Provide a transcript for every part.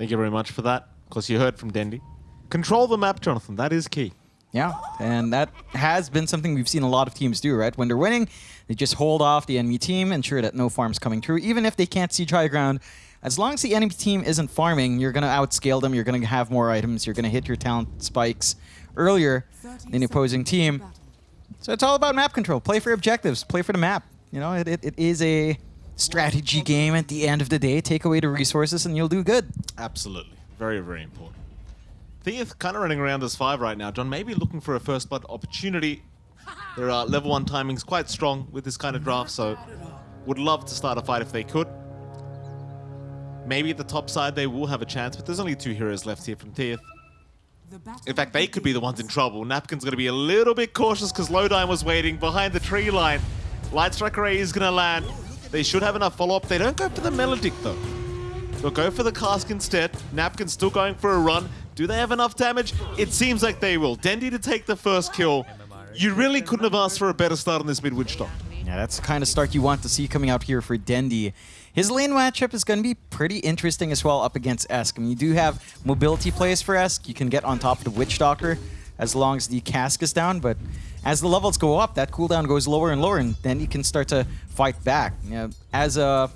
Thank you very much for that. Of course, you heard from Dendi. Control the map, Jonathan. That is key. Yeah, and that has been something we've seen a lot of teams do, right? When they're winning, they just hold off the enemy team, ensure that no farm's coming through. Even if they can't see dry ground, as long as the enemy team isn't farming, you're going to outscale them, you're going to have more items, you're going to hit your talent spikes earlier than the opposing team. So it's all about map control. Play for objectives, play for the map. You know, it, it, it is a strategy game at the end of the day. Take away the resources and you'll do good. Absolutely. Very, very important. Theath kind of running around as five right now. John maybe looking for a first blood opportunity. Their uh, level one timing's quite strong with this kind of draft, so would love to start a fight if they could. Maybe at the top side they will have a chance, but there's only two heroes left here from Theath. In fact, they could be the ones in trouble. Napkin's going to be a little bit cautious because Lodine was waiting behind the tree line. Light Strike Array is going to land. They should have enough follow-up. They don't go for the Maledict, though. They'll go for the Cask instead. Napkin's still going for a run. Do they have enough damage? It seems like they will. Dendi to take the first kill. You really couldn't have asked for a better start on this mid Witch Doctor. Yeah, that's the kind of start you want to see coming out here for Dendi. His lane matchup is going to be pretty interesting as well up against Esk. I mean, you do have mobility plays for Esk. You can get on top of the Witch Doctor as long as the cask is down, but as the levels go up, that cooldown goes lower and lower, and then you can start to fight back. You know, as a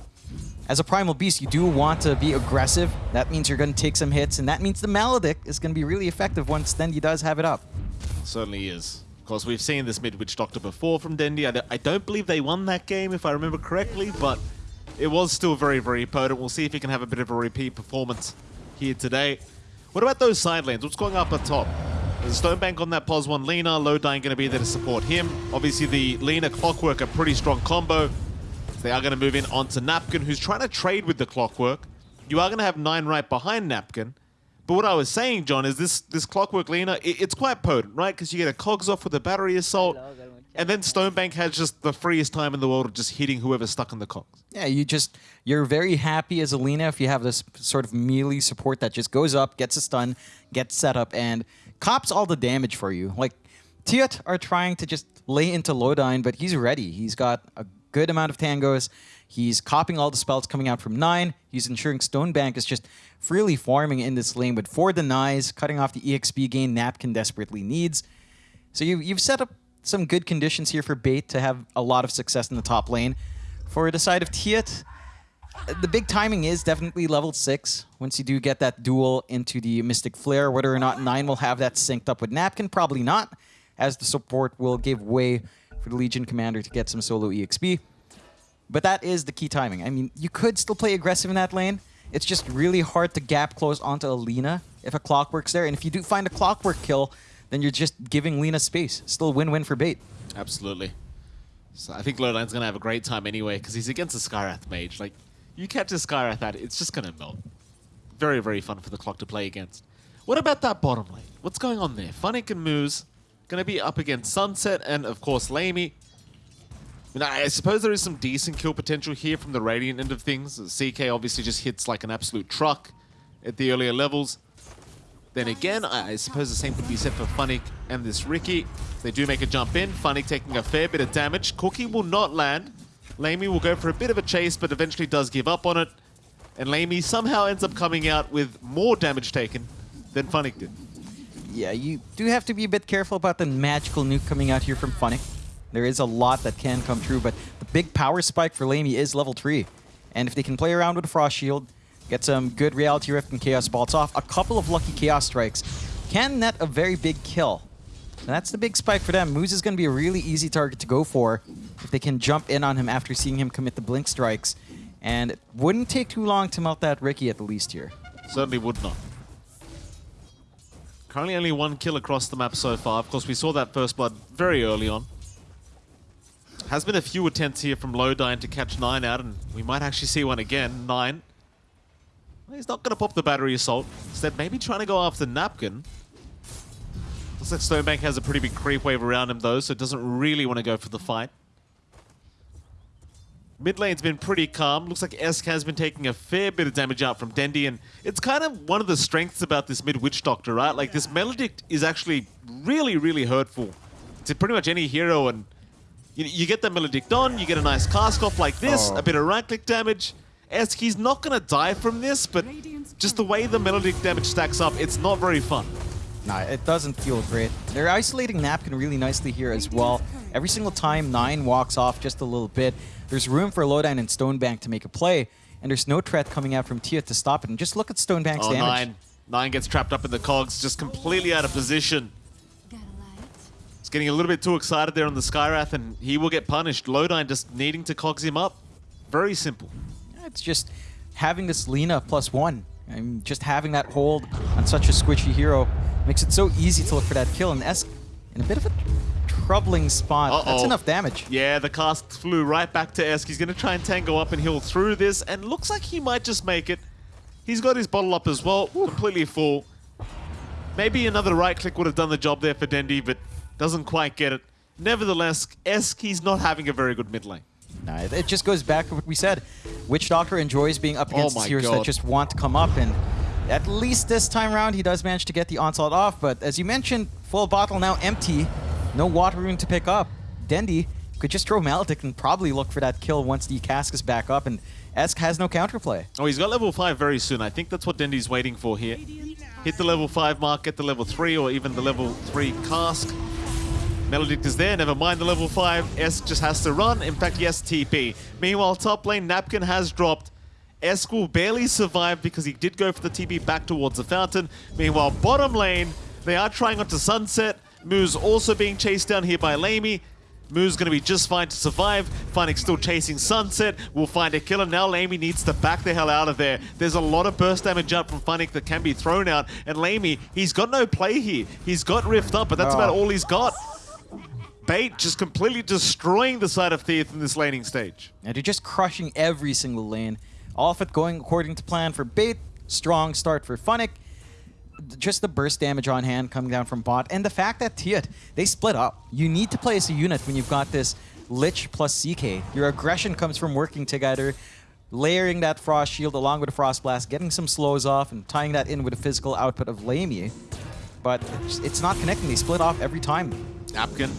as a Primal Beast, you do want to be aggressive. That means you're going to take some hits, and that means the Maledict is going to be really effective once Dendi does have it up. Certainly is. Of course, we've seen this Mid Witch Doctor before from Dendi. I don't believe they won that game, if I remember correctly, but it was still very, very potent. We'll see if he can have a bit of a repeat performance here today. What about those side lanes? What's going up at top? There's a Stonebank on that POS 1 Lina. Lodine going to be there to support him. Obviously, the Lina Clockwork, a pretty strong combo. They are going to move in onto Napkin, who's trying to trade with the Clockwork. You are going to have nine right behind Napkin. But what I was saying, John, is this this Clockwork Lina, it, it's quite potent, right? Because you get a Cogs off with a Battery Assault. And then Stonebank has just the freest time in the world of just hitting whoever's stuck in the cogs. Yeah, you just you're very happy as a Lina if you have this sort of melee support that just goes up, gets a stun, gets set up, and cops all the damage for you. Like Tiot are trying to just lay into Lodine, but he's ready. He's got a good amount of tangos. He's copying all the spells coming out from 9. He's ensuring Stonebank is just freely farming in this lane with 4 denies, cutting off the EXP gain Napkin desperately needs. So you, you've set up some good conditions here for Bait to have a lot of success in the top lane. For the side of Tiet, the big timing is definitely level 6. Once you do get that duel into the Mystic Flare, whether or not 9 will have that synced up with Napkin, probably not, as the support will give way for the Legion Commander to get some solo EXP. But that is the key timing. I mean, you could still play aggressive in that lane. It's just really hard to gap close onto Alina if a Clockwork's there. And if you do find a Clockwork kill, then you're just giving Lina space. Still win-win for Bait. Absolutely. So I think Lodine's going to have a great time anyway, because he's against a Skywrath mage. Like, you catch a Skywrath at it, it's just going to melt. Very, very fun for the clock to play against. What about that bottom lane? What's going on there? Funnick and Moose going to be up against Sunset and, of course, Lamey. I, I suppose there is some decent kill potential here from the Radiant end of things. CK obviously just hits like an absolute truck at the earlier levels. Then again, I, suppose the same could be said for Funnick and this Riki. They do make a jump in. Funnick taking a fair bit of damage. Cookie will not land. Lamey will go for a bit of a chase, but eventually does give up on it. And Lamey somehow ends up coming out with more damage taken than Funnick did. Yeah, you do have to be a bit careful about the magical nuke coming out here from Funnick. There is a lot that can come true, but the big power spike for Lamey is level 3. And if they can play around with a Frost Shield, Get some good Reality Rift and Chaos Bolts off. A couple of lucky Chaos Strikes can net a very big kill. And that's the big spike for them. Moose is going to be a really easy target to go for if they can jump in on him after seeing him commit the Blink Strikes. And it wouldn't take too long to melt that Riki at the least here. Certainly would not. Currently only one kill across the map so far. Of course, we saw that first blood very early on. Has been a few attempts here from Lodine to catch 9 out, and we might actually see one again. 9 He's not going to pop the battery assault. Instead, maybe trying to go after Napkin. Looks like Stonebank has a pretty big creep wave around him, though, so it doesn't really want to go for the fight. Mid lane's been pretty calm. Looks like Esk has been taking a fair bit of damage out from Dendi, and it's kind of one of the strengths about this mid Witch Doctor, right? Like, this Maledict is actually really, really hurtful to pretty much any hero, and you, you get the Maledict on, you get a nice cast off like this, oh. a bit of right-click damage, Esk, he's not going to die from this, but just the way the Maledict damage stacks up, it's not very fun. Nah, it doesn't feel great. They're isolating Napkin really nicely here as well. Every single time Nine walks off just a little bit, there's room for Lodine and Stonebank to make a play, and there's no threat coming out from Tia to stop it. And just look at Stonebank's Oh, damage. Nine. Nine gets trapped up in the cogs, just completely out of position. He's getting a little bit too excited there on the Skywrath, and he will get punished. Lodine just needing to cogs him up. Very simple. It's just having this Lina plus one. Mean, just having that hold on such a squishy hero makes it so easy to look for that kill. And Esk in a bit of a troubling spot. That's Uh-oh. enough damage. Yeah, the cask flew right back to Esk. He's going to try and tango up and heal through this, and looks like he might just make it. He's got his bottle up as well, completely full. Maybe another right click would have done the job there for Dendi, but doesn't quite get it. Nevertheless, Esk, he's not having a very good mid lane. Nah, it- it just goes back to what we said. Witch Doctor enjoys being up Oh against heroes that just want to come up, and at least this time around, he does manage to get the onslaught off. But as you mentioned, full bottle now empty, no water room to pick up. Dendi could just throw Maledict and probably look for that kill once the cask is back up, and Esk has no counterplay. Oh, he's got level 5 very soon. I think that's what Dendi's waiting for here. Hit the level 5 mark, get the level 3 or even the level 3 cask. Maledict is there, never mind the level 5. Esk just has to run. In fact, yes, TP. Meanwhile, top lane, Napkin has dropped. Esk will barely survive because he did go for the TP back towards the fountain. Meanwhile, bottom lane, they are trying onto Sunset. Moose also being chased down here by Lamy. Moo's going to be just fine to survive. Funnick still chasing Sunset. We'll find a killer. Now Lamy needs to back the hell out of there. There's a lot of burst damage out from Funnick that can be thrown out. And Lamy, he's got no play here. He's got Rift up, but that's about all he's got. Bait just completely destroying the side of Theath in this laning stage. And they're just crushing every single lane. All of it going according to plan for Bait. Strong start for Funnick. Just the burst damage on hand coming down from bot. And the fact that Tiat, they split up. You need to play as a unit when you've got this Lich plus CK. Your aggression comes from working together, layering that Frost Shield along with a Frost Blast, getting some slows off, and tying that in with the physical output of Lamy. But it's, it's not connecting. They split off every time. Napkin,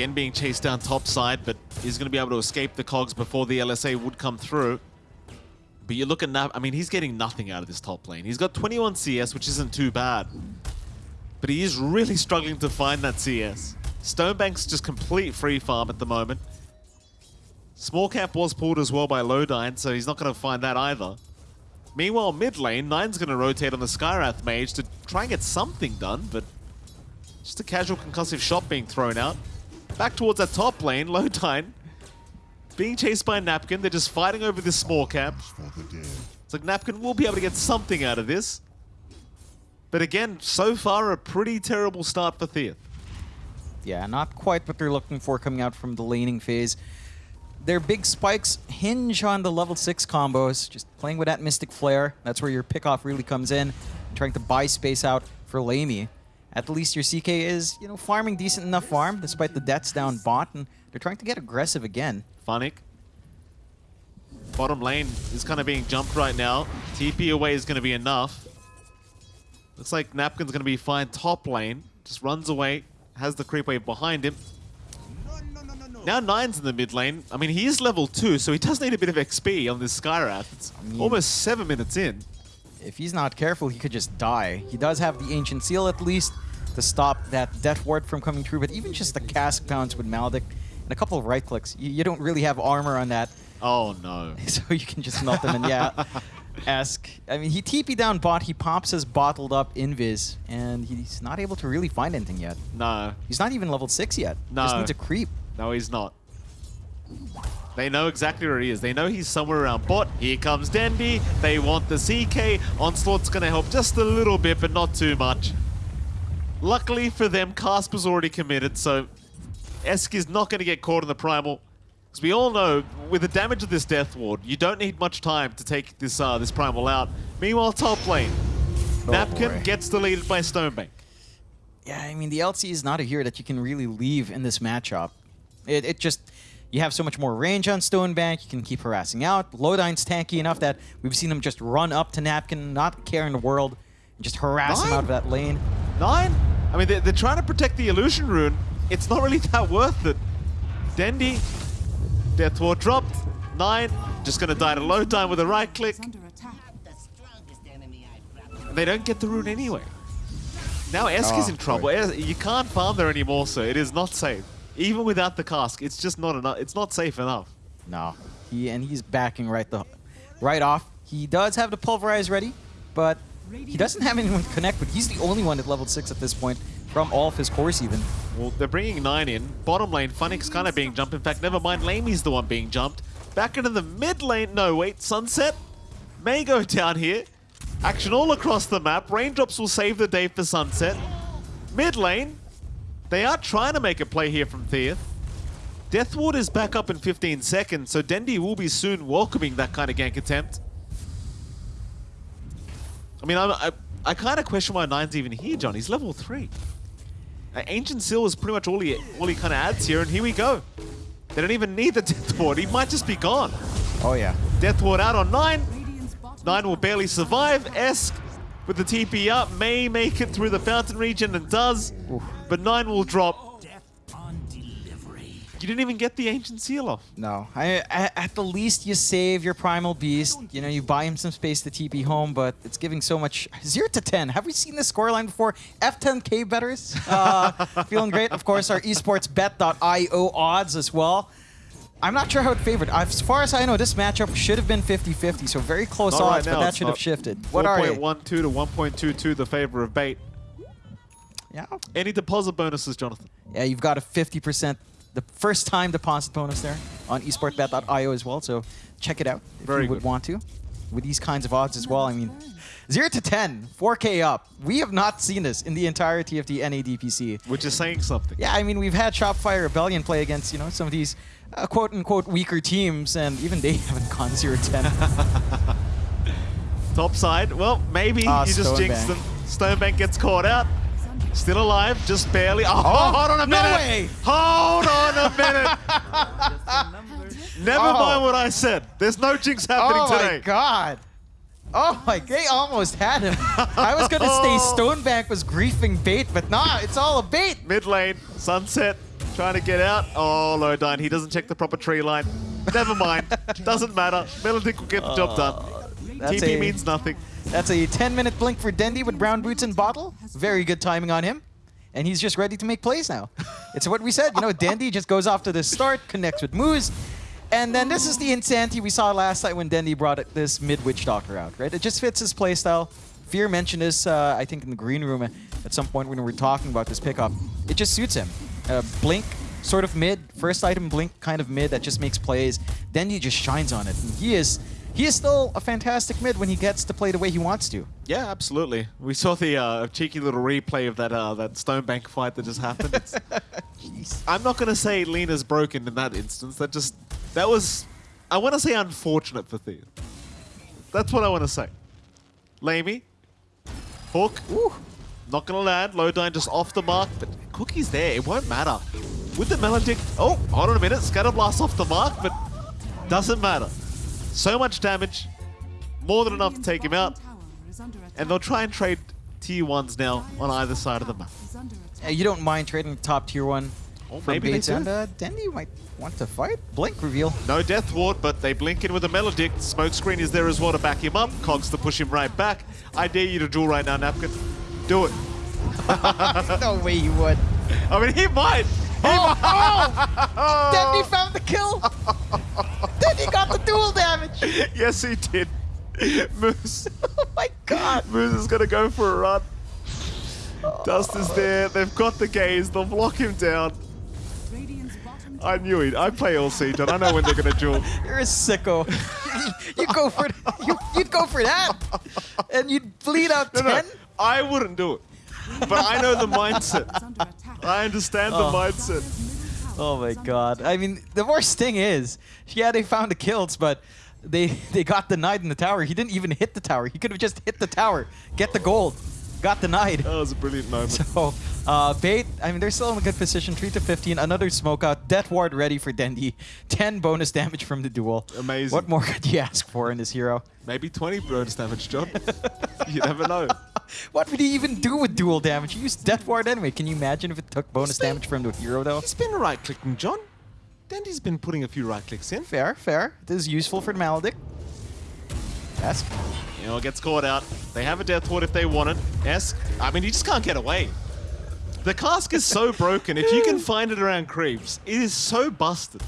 again being chased down top side, but he's going to be able to escape the cogs before the LSA would come through. But you look at Nap, I mean, he's getting nothing out of this top lane. He's got 21 CS, which isn't too bad. But he is really struggling to find that CS. Stonebank's just complete free farm at the moment. Small cap was pulled as well by Lodine, so he's not going to find that either. Meanwhile, mid lane, Nine's going to rotate on the Skywrath mage to try and get something done, but just a casual concussive shot being thrown out. Back towards that top lane, Lodine being chased by Napkin. They're just fighting over this small camp. It's like Napkin will be able to get something out of this. But again, so far a pretty terrible start for Theath. Yeah, not quite what they're looking for coming out from the laning phase. Their big spikes hinge on the level 6 combos, just playing with that Mystic Flare. That's where your pickoff really comes in, trying to buy space out for Lamy. At least your CK is, you know, farming decent enough farm, despite the debts down bot, and they're trying to get aggressive again. Funnick. Bottom lane is kind of being jumped right now. TP away is going to be enough. Looks like Napkin's going to be fine top lane. Just runs away, has the creep wave behind him. Now Nine's in the mid lane. I mean, he is level 2, so he does need a bit of XP on this Skywrath. It's mean- almost 7 minutes in. If he's not careful, he could just die. He does have the Ancient Seal at least to stop that Death Ward from coming through, but even just the cask pounds with Maledict and a couple of right clicks, you, you don't really have armor on that, Oh no. so you can just melt them. And yeah, Esk. I mean, he TP down bot, he pops his bottled up invis, and he's not able to really find anything yet. No. He's not even level 6 yet. No. Just needs a creep. No, he's not. They know exactly where he is. They know he's somewhere around bot. Here comes Dendi. They want the CK. Onslaught's going to help just a little bit, but not too much. Luckily for them, Casper's already committed, so Esk is not going to get caught in the Primal. Because we all know, with the damage of this Death Ward, you don't need much time to take this uh, this Primal out. Meanwhile, top lane, Oh, Napkin boy. gets deleted by Stonebank. Yeah, I mean, the LC is not a hero that you can really leave in this matchup. It, it just, you have so much more range on Stonebank, you can keep harassing out. Lodine's tanky enough that we've seen him just run up to Napkin, not care in the world, and just harass him out of that lane. Nine? I mean, they're, they're trying to protect the illusion rune. It's not really that worth it. Dendi, Death Ward dropped. Nine, just gonna die to low time with a right click. under attack. the strongest enemy They don't get the rune anyway. Now Esk is in ah, trouble. boy. You can't farm there anymore, so it is not safe. Even without the cask, it's just not enough. It's not safe enough. No, he and he's backing right the right off. He does have the pulverize ready, but he doesn't have anyone to connect but He's the only one at level six at this point from all of his cores even. Well, they're bringing nine in. Bottom lane, Funnick kind of being jumped. In fact, never mind, Lamey's the one being jumped. Back into the mid lane. No, wait, Sunset may go down here. Action all across the map. Raindrops will save the day for Sunset. Mid lane, they are trying to make a play here from Theath. Deathward is back up in 15 seconds, so Dendi will be soon welcoming that kind of gank attempt. I mean, I'm, I, I kind of question why Nine's even here, John. He's level 3. Uh, Ancient Seal is pretty much all he all he kind of adds here, and here we go. They don't even need the Death Ward. He might just be gone. Oh yeah. Death Ward out on 9. 9 will barely survive. Esk with the TP up may make it through the Fountain region and does, but 9 will drop. You didn't even get the Ancient Seal off. No, I, I, at the least you save your primal beast. You know, you buy him some space to TP home, but it's giving so much. Zero to ten. Have we seen this scoreline before? F10k betters, uh, feeling great. Of course, our esportsbet.io odds as well. I'm not sure how it favored. As far as I know, this matchup should have been 50-50, so very close Not right odds, now, but that should have shifted. What are they? 4.12 to 1.22 the favor of bait. Yeah, Any deposit bonuses, Jonathan? yeah, you've got a 50%, the first time deposit bonus there on esportsbet.io as well, so check it out if Very you would want to. With these kinds of odds as well, I mean, 0 to 10, 4K up. We have not seen this in the entire TFT NADPC. Which is saying something. Yeah, I mean, we've had Shopify Rebellion play against, you know, some of these uh, quote-unquote weaker teams, and even they haven't gone 0 to 10. Top side. Well, maybe Ah, you just jinxed them. Stonebank gets caught out. Still alive, just barely. Oh, Oh, hold on a minute. no way. Hold on a minute. Never Oh. mind what I said. There's no jinx happening oh, today. oh today. my god. Oh my, they almost had him. I was gonna say oh. Stonebank was griefing bait, but nah, it's all a bait. Mid lane, Sunset trying to get out. Oh, Lodine, he doesn't check the proper tree line. Never mind. Doesn't matter. Maledict will get the job done. That's TP means nothing. That's a 10 minute blink for Dendi with brown boots and bottle. Very good timing on him. And he's just ready to make plays now. It's what we said. You know, Dendi just goes off to the start, connects with Moose. And then this is the insanity we saw last night when Dendi brought this mid Witch Doctor out, right? It just fits his playstyle. Fear mentioned this, uh, I think, in the green room at some point when we were talking about this pickup. It just suits him. Uh, blink, sort of mid. First item, blink, kind of mid that just makes plays. Dendi just shines on it. And he is, he is still a fantastic mid when he gets to play the way he wants to. Yeah, absolutely. We saw the uh, cheeky little replay of that uh, that Stonebank fight that just happened. I'm not going to say Lina's broken in that instance. That just that was I want to say unfortunate for Thea. That's what I want to say. Lamey, Hook, Ooh. not going to land. Lodine just off the mark, but Cookie's there. It won't matter. With the Maledict, oh, hold on a minute. Scatterblast off the mark, but doesn't matter. So much damage, more than enough to take him out, and they'll try and trade tier ones now on either side of the map. Uh, you don't mind trading top tier one Oh, for maybe they baits, do. and uh, Dendi might want to fight. Blink reveal. No Death Ward, but they blink in with a Maledict. Smokescreen is there as well to back him up. Cogs to push him right back. I dare you to duel right now, Napkin. Do it. no way he would. I mean, he might. He Oh, might. oh! Dendi found the kill. Dendi got the duel damage. yes, he did. Moose. Oh my god. Moose is going to go for a run. Dust is there. They've got the gaze. They'll block him down. I knew it. I play all John. I know when they're going to duel. You're a sicko. you go for you, you'd go for that, and you'd bleed out No, ten. no, I wouldn't do it. But I know the mindset. I understand the Oh. mindset. Oh my god. I mean, the worst thing is, yeah, they found the kills, but they they got denied in the tower. He didn't even hit the tower. He could have just hit the tower, get the gold. Got denied. That was a brilliant moment. So, uh, Bait, I mean, they're still in a good position. 3 to 15, another smoke out. Death Ward ready for Dendi. 10 bonus damage from the duel. Amazing. What more could you ask for in this hero? Maybe 20 bonus damage, John. you never know. What would he even do with duel damage? He used Death Ward anyway. Can you imagine if it took bonus damage from the hero, though? He's been right clicking, John. Dendi's been putting a few right clicks in. Fair, fair. This is useful for the Maledict. That's You know, gets caught out. They have a death ward if they want it. S, I mean, you just can't get away. The cask is so broken. If you can find it around creeps, it is so busted.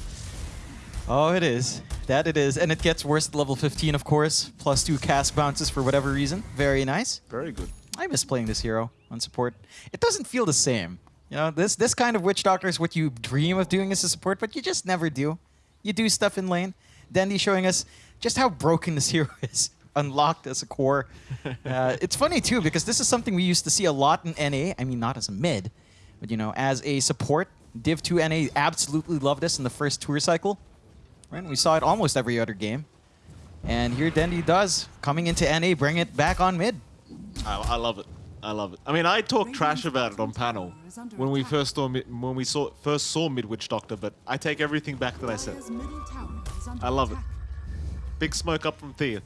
Oh, it is. That it is. And it gets worse at level 15, of course. Plus two cask bounces for whatever reason. Very nice. Very good. I miss playing this hero on support. It doesn't feel the same. You know, this this kind of Witch Doctor is what you dream of doing as a support, but you just never do. You do stuff in lane. Dendi showing us just how broken this hero is. Unlocked as a core. Uh, it's funny too because this is something we used to see a lot in NA. I mean, not as a mid, but you know, as a support. Div 2 NA absolutely loved this in the first tour cycle. Right? We saw it almost every other game. And here Dendi does, coming into NA, bring it back on mid. I, I love it. I love it. I mean, I talked trash about it on panel when we first saw mid, when we saw first saw Midwich Doctor, but I take everything back that I said. I love it. Big smoke up from Thea.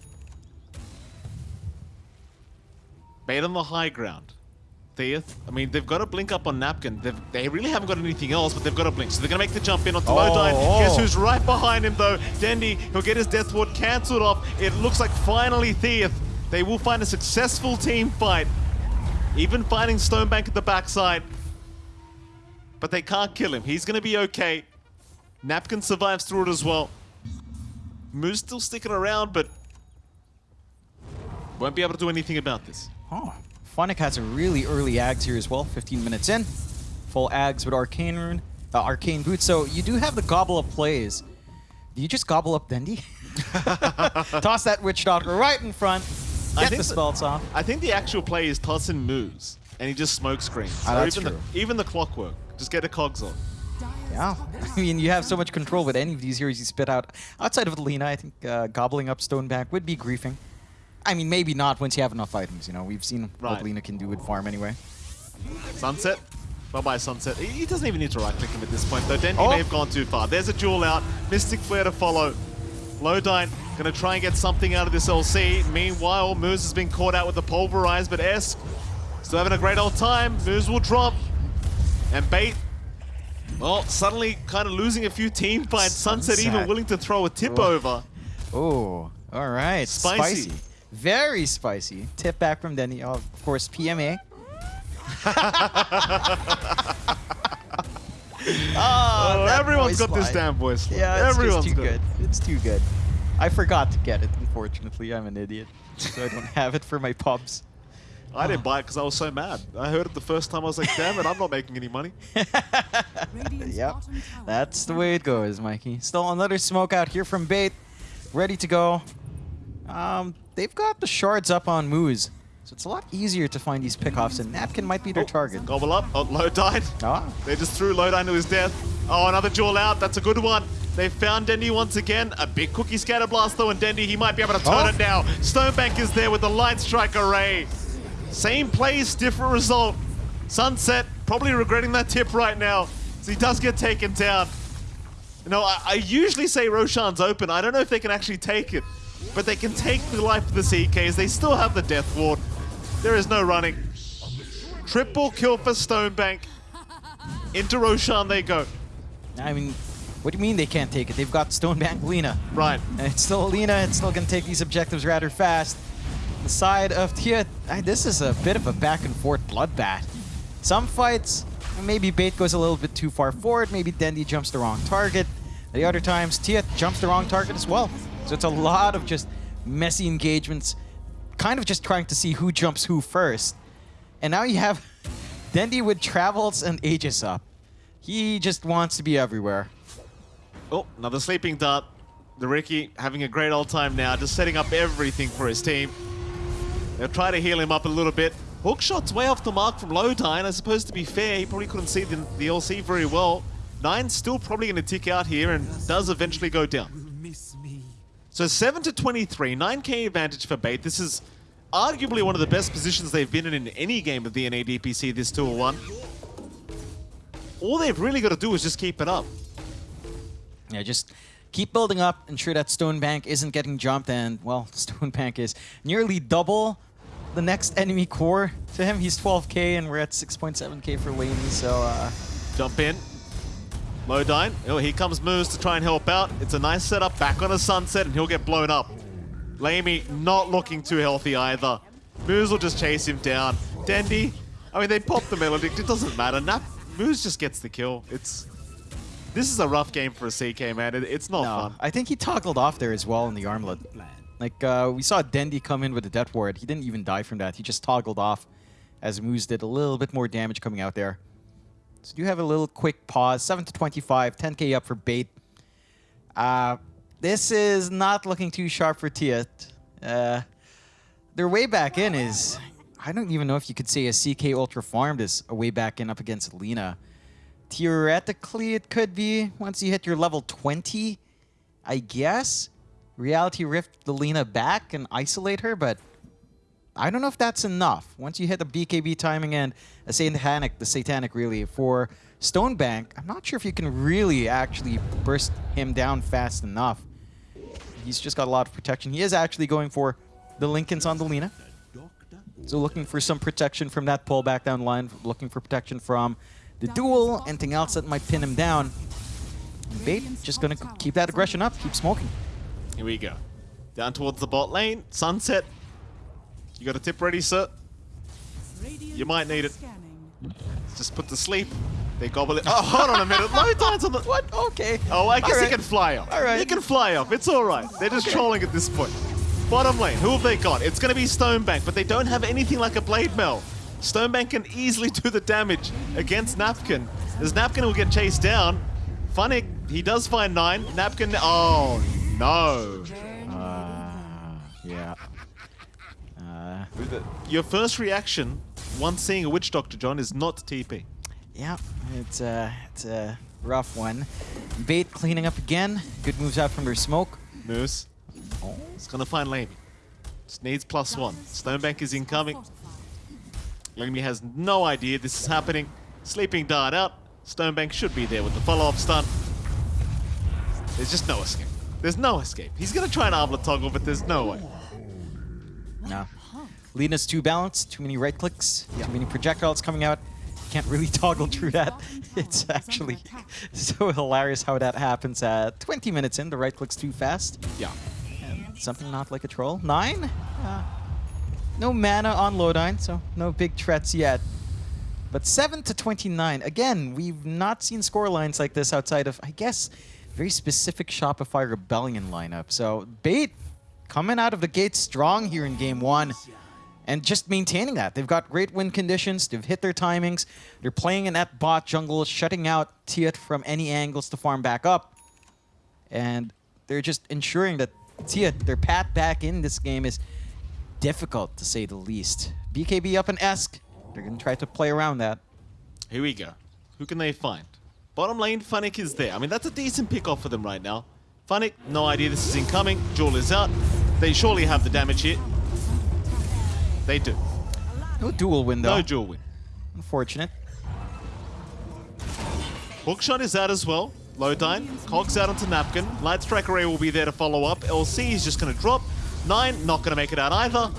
Bait on the high ground. Thea, I mean, they've got a blink up on Napkin. They've, they really haven't got anything else, but they've got a blink. So they're going to make the jump in onto Oh, Lodine. oh. Guess who's right behind him, though? Dendi, he'll get his Death Ward cancelled off. It looks like finally Theath, they will find a successful team fight. Even finding Stonebank at the backside. But they can't kill him. He's going to be okay. Napkin survives through it as well. Moose still sticking around, but won't be able to do anything about this. Oh, Funnick has a really early Ags here as well, 15 minutes in. Full Ags with Arcane Rune, uh, Arcane Boot. So you do have the gobble up plays. Do you just gobble up Dendi? Toss that Witch Doctor right in front. I Get think the spells off. I think the actual play is tossing moves, and he just smoke screens. Ah, Or that's even true. The, even the clockwork. Just get the cogs on. Yeah. I mean, you have so much control with any of these heroes you spit out. Outside of Lina, I think uh, gobbling up Stonebank would be griefing. I mean, maybe not once you have enough items, you know. We've seen Right. what Lina can do with farm anyway. Sunset. Bye-bye, Sunset. He doesn't even need to right-click him at this point, though. Dendi Oh. may have gone too far. There's a duel out. Mystic Flare to follow. Lodine gonna try and get something out of this LC. Meanwhile, Moose has been caught out with the Pulverize, but S still having a great old time. Moose will drop. And Bait, well, suddenly kind of losing a few team fights. Sunset, even willing to throw a tip Oh. over. Oh, all right. Spicy. Very spicy. Tip back from Dendi. Oh, of course, PMA. Ah, oh, that everyone's got this damn voice. line. Yeah, it's everyone's just too got good. it. It's too good. I forgot to get it, unfortunately. I'm an idiot. So I don't have it for my pubs. I didn't buy it because I was so mad. I heard it the first time. I was like, damn it, I'm not making any money. yep. That's the way it goes, Mikey. Still another smoke out here from Bait. Ready to go. Um, they've got the shards up on Moose. So it's a lot easier to find these pickoffs, and Napkin might be their Oh, target. Gobble up. Oh, low died. Ah, They just threw Lodine to his death. Oh, another duel out. That's a good one. They found Dendi once again. A big cookie scatter blast though, and Dendi, he might be able to turn Oh. it now. Stonebank is there with the light strike array. Same plays, different result. Sunset probably regretting that tip right now. So he does get taken down. You know, I, I usually say Roshan's open. I don't know if they can actually take it. But they can take the life of the CKs. They still have the Death Ward. There is no running. Triple kill for Stonebank. Into Roshan they go. I mean, what do you mean they can't take it? They've got Stonebank Lina. Right. And it's still Lina, it's still gonna take these objectives rather fast. The side of Tia, this is a bit of a back and forth bloodbath. Some fights, maybe Bait goes a little bit too far forward, maybe Dendi jumps the wrong target. The other times, Tia jumps the wrong target as well. So it's a lot of just messy engagements, kind of just trying to see who jumps who first. And now you have Dendi with Travels and Aegis up. He just wants to be everywhere. Oh, another sleeping dart. The Riki having a great old time now, just setting up everything for his team. They'll try to heal him up a little bit. Hook shot's way off the mark from Lodine. I suppose to be fair, he probably couldn't see the, the LC very well. Nine's still probably going to tick out here and does eventually go down. So 7 to 23, 9k advantage for Bait. This is arguably one of the best positions they've been in in any game of the NADPC this Tour 1. All they've really got to do is just keep it up. Yeah, just keep building up, ensure that Stonebank isn't getting jumped, and, well, Stonebank is nearly double the next enemy core to him. He's 12k, and we're at 6.7k for Laney, so, uh, Jump in. Lodine. Oh, here comes Moose to try and help out. It's a nice setup back on a sunset, and he'll get blown up. Lamy not looking too healthy either. Moose will just chase him down. Dendi, I mean, they pop the Maledict. It doesn't matter. Nap, Moose just gets the kill. It's This is a rough game for CK, man. It, it's not No, fun. I think he toggled off there as well in the armlet. Like, uh, we saw Dendi come in with a death ward. He didn't even die from that. He just toggled off as Moose did a little bit more damage coming out there. So do have a little quick pause. 7 to 25, 10k up for bait. Uh, this is not looking too sharp for Tiat. Uh, their way back in is... I don't even know if you could say a CK Ultra farmed is a way back in up against Lena. Theoretically, it could be once you hit your level 20, I guess. Reality Rift the Lina back and isolate her, but I don't know if that's enough. Once you hit the BKB timing and a Satanic, the Satanic really, for Stonebank, I'm not sure if you can really actually burst him down fast enough. He's just got a lot of protection. He is actually going for the Linken's on the Lina. So looking for some protection from that pullback down line, looking for protection from the duel, anything else that might pin him down. Bait just gonna keep that aggression up, keep smoking. Here we go. Down towards the bot lane. Sunset. You got a tip ready, sir? You might need it. Just put to sleep. They gobble it. Oh, hold on a minute. Low times on the... What? Okay. Oh, I guess All he can fly off. All right. He can fly off. It's all right. They're just trolling at this point. Bottom lane, who have they got? It's going to be Stonebank, but they don't have anything like a Blade Mail. Stonebank can easily do the damage against Napkin. As Napkin will get chased down, Funnick, he does find nine. Napkin, oh no. Uh, yeah. Uh, Your first reaction, once seeing a Witch Doctor, John, is not TP. yeah, it's a, it's a rough one. Bait cleaning up again. Good moves out from their smoke. Moose. Oh. It's going to find Lamy. Just needs plus one. Stonebank is incoming. Lamy has no idea this is happening. Sleeping Dart out. Stonebank should be there with the follow-up stun. There's just no escape. There's no escape. He's going to try an Armlet toggle, but there's no way. No. Lina's too balanced, too many right clicks, too many projectiles coming out. Can't really toggle through that. It's actually so hilarious how that happens at 20 minutes in. The right click's too fast. Yeah. And something not like a troll. Nine? Uh, no mana on Lodine, so no big threats yet. But 7 to 29. Again, we've not seen score lines like this outside of, I guess, very specific Shopify Rebellion lineup. So Bait coming out of the gate strong here in game one and just maintaining that. They've got great win conditions. They've hit their timings. They're playing in that bot jungle, shutting out Tiat from any angles to farm back up. And they're just ensuring that Tiat, their path back in this game is difficult to say the least. BKB up in Esk. They're going to try to play around that. Here we go. Who can they find? Bottom lane, Funnick is there. I mean, that's a decent pick off for them right now. Funnick, no idea this is incoming. Duel is out. They surely have the damage here. They do. No duel win though. No Duel win. Unfortunate. Hookshot is out as well. Lodine. Cogs out onto Napkin. Light Strike Array will be there to follow up. LC is just going to drop. Nine, not going to make it out either.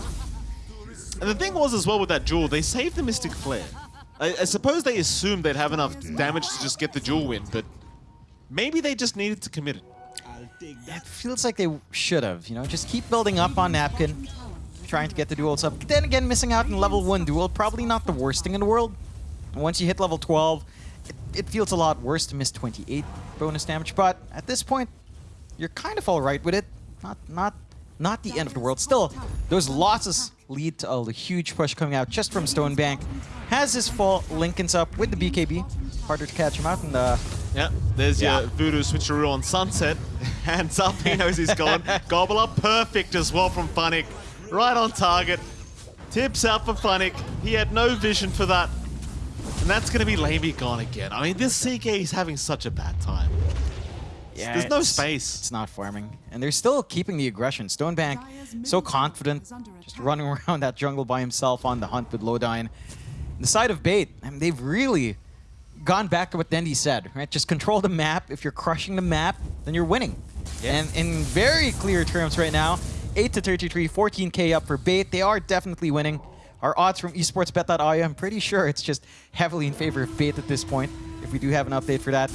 And the thing was as well with that Duel, they saved the Mystic Flare. I, I suppose they assumed they'd have enough damage to just get the Duel win, but maybe they just needed to commit it. It feels like they should have, you know, just keep building up on Napkin, trying to get the duels up. Then again, missing out in level 1 duel, probably not the worst thing in the world. Once you hit level 12, it, it feels a lot worse to miss 28 bonus damage, but at this point, you're kind of alright with it. Not, not, not the end of the world. Still, those losses lead to a huge push coming out just from Stonebank. Has his fall, Linken's up with the BKB. Harder to catch him out, and uh, Yeah, there's Yeah. your Voodoo switcheroo on Sunset. Hands up, he knows he's gone. Gobble up, perfect as well from Funnick. Right on target. Tips out for Funnick. He had no vision for that. And that's going to be Lamy gone again. I mean, this CK is having such a bad time. Yeah, There's no space. It's not farming. And they're still keeping the aggression. Stonebank, so confident, just running around that jungle by himself on the hunt with Lodine. The side of Bait, I mean, they've really gone back to what Dendi said, right? Just control the map. If you're crushing the map, then you're winning. And in very clear terms right now, 8 to 33, 14k up for Bait. They are definitely winning. Our odds from esportsbet.io, I'm pretty sure it's just heavily in favor of Bait at this point, if we do have an update for that.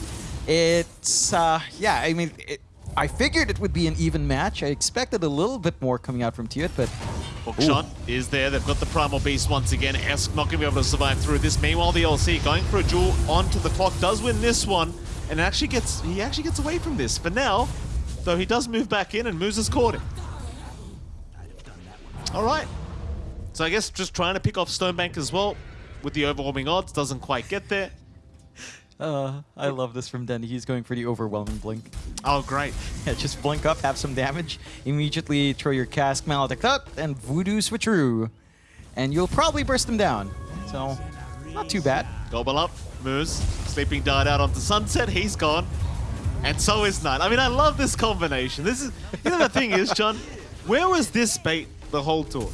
It's, uh, yeah, I mean, it, I figured it would be an even match. I expected a little bit more coming out from Tiot, but Hookshot is there. They've got the Primal Beast once again. Esk not going to be able to survive through this. Meanwhile, the LC going for a duel onto the clock does win this one, and actually gets he actually gets away from this for now. Though he does move back in, and Moose has caught him. All right. So I guess just trying to pick off Stonebank as well with the overwhelming odds doesn't quite get there. Uh, I love this from Dendi. He's going for the overwhelming blink. Oh, great. Yeah, just blink up, have some damage, immediately throw your cask maledict up, and voodoo switcheroo. And you'll probably burst them down. So, not too bad. Gobble up, Moose, sleeping dart out onto Sunset, he's gone. And so is Knight. I mean, I love this combination. This is, you know the thing is, John, where was this bait the whole tour?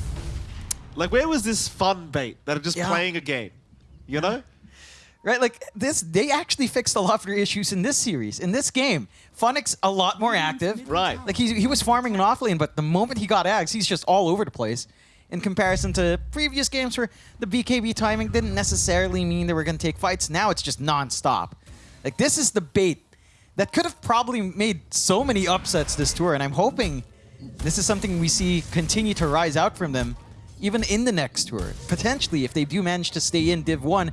Like, where was this fun bait that are just Yeah. playing a game? You know? Right, like this, they actually fixed a lot of their issues in this series. In this game, Funnick a lot more mm-hmm. active. Right. Like he, he was farming an off lane, but the moment he got Ags, he's just all over the place. In comparison to previous games where the BKB timing didn't necessarily mean they were going to take fights. Now it's just non-stop. Like this is the bait that could have probably made so many upsets this tour, and I'm hoping this is something we see continue to rise out from them even in the next tour. Potentially, if they do manage to stay in Div 1,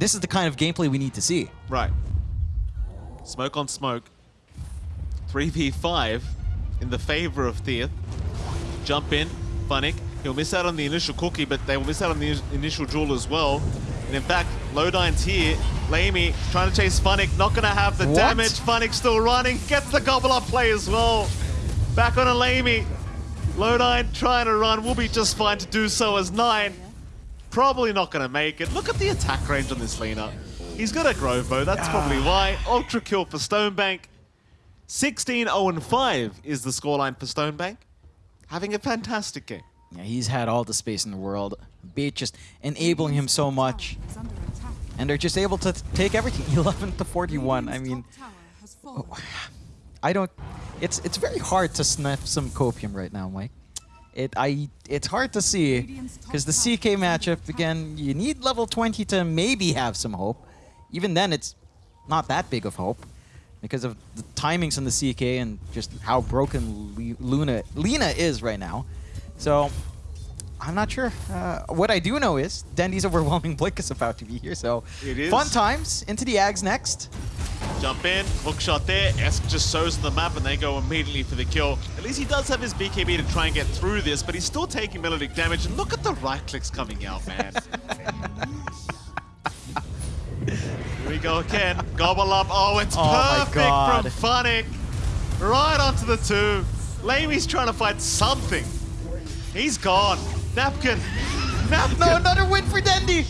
this is the kind of gameplay we need to see. Right. Smoke on smoke. 3v5 in the favor of Theath. Jump in, Funnick. He'll miss out on the initial cookie, but they will miss out on the initial duel as well. And in fact, Lodine's here. Lamy trying to chase Funnick, not going to have the What? damage. Funnick still running, gets the gobble up play as well. Back on a Lamy. Lodine trying to run, will be just fine to do so as 9. Probably not going to make it. Look at the attack range on this Lina. He's got a Grove bow, that's probably ah. why. Ultra kill for Stonebank. 16-0-5 is the scoreline for Stonebank. Having a fantastic game. Yeah, he's had all the space in the world. Bait just enabling him so much. And they're just able to take everything. 11 to 41. I mean, oh, I don't. It's it's very hard to sniff some copium right now, Mike. It I it's hard to see because the CK matchup again. You need level 20 to maybe have some hope. Even then, it's not that big of hope because of the timings on the CK and just how broken Le- Luna Lina is right now. So I'm not sure. Uh, what I do know is Dendi's overwhelming blink is about to be here. So It is. fun times into the Ags next. Jump in, hook shot there. Esk just shows the map and they go immediately for the kill. At least he does have his BKB to try and get through this, but he's still taking maledict damage. And look at the right clicks coming out, man. Here we go again. Gobble up. Oh, it's Oh perfect from Funnick. Right onto the two. Lamy's trying to fight something. He's gone. Napkin. Napkin. No, another win for Dendi.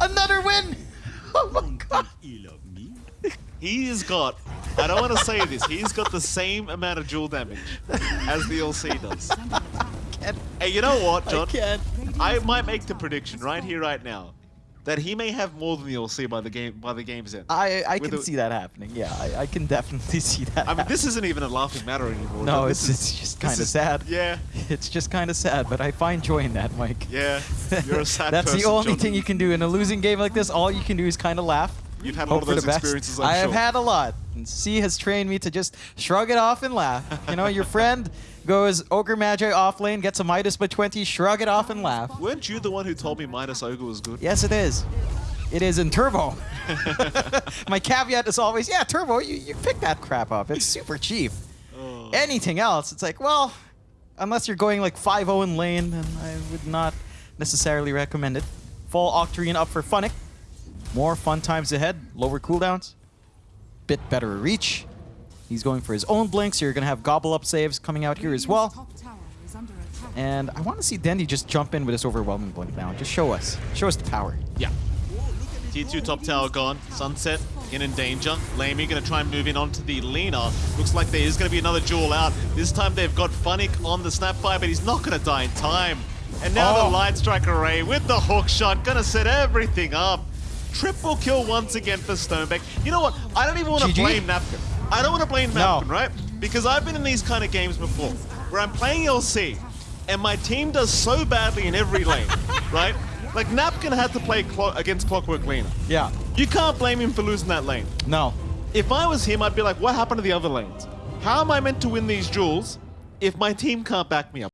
Another win. Oh my god. He's got, I don't want to say this, he's got the same amount of duel damage as the LC does. Hey, you know what, I John? can't. I might make the prediction right here, right now, that he may have more than the LC by the game by the game's end. I I With can see that happening. Yeah, I, I can definitely see that. I mean, this isn't even a laughing matter anymore. no, it's This it's just kind of is- sad. Yeah, It's just kind of sad, but I find joy in that, Mike. yeah. You're a sad That's person, the only John. thing you can do in a losing game like this. All you can do is kind of laugh. You've had a hope lot of those experiences, I'm I have sure. had a lot. And C has trained me to just shrug it off and laugh. You know, your friend goes Ogre Magi off lane, gets a Midas by 20, shrug it off and laugh. Weren't you the one who told me Midas Ogre was good? Yes, it is. It is in Turbo. My caveat is always, yeah, Turbo, you, you pick that crap up. It's super cheap. Oh. Anything else, it's like, well, unless you're going like 5-0 in lane, then I would not necessarily recommend it. Fall Octarine up for Funnick. More fun times ahead, lower cooldowns, bit better reach. He's going for his own blink, so you're going to have gobble up saves coming out here as well. And I want to see Dendi just jump in with this overwhelming blink now. Just show us. Show us the power. Yeah. T2 top tower gone. Sunset in in danger. Lamy going to try and move in onto the Lina. Looks like there is going to be another duel out. This time they've got Funnick on the Snapfire, but he's not going to die in time. And now Oh. the Light Strike Array with the hook shot. Going to set everything up. Triple kill once again for Stonebank. You know what? I don't even want to blame Napkin. I don't want to blame No. Napkin, right? Because I've been in these kind of games before where I'm playing LC and my team does so badly in every lane, right? Like Napkin had to play clo- against Clockwork Lina. Yeah. You can't blame him for losing that lane. No. If I was him, I'd be like, what happened to the other lanes? How am I meant to win these duels if my team can't back me up?